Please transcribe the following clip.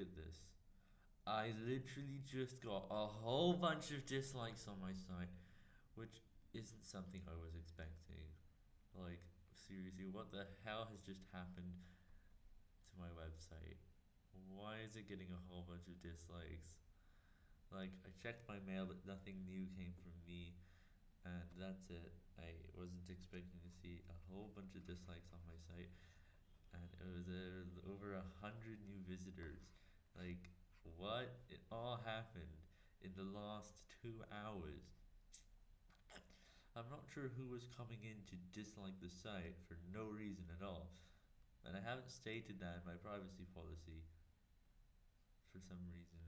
at this. I literally just got a whole bunch of dislikes on my site, which isn't something I was expecting. Like, seriously, what the hell has just happened to my website? Why is it getting a whole bunch of dislikes? Like, I checked my mail, but nothing new came from me, and that's it. I wasn't expecting to see a whole bunch of dislikes on my site, and it was uh, over a hundred new visitors. Like, what? It all happened in the last two hours. I'm not sure who was coming in to dislike the site for no reason at all, and I haven't stated that in my privacy policy for some reason.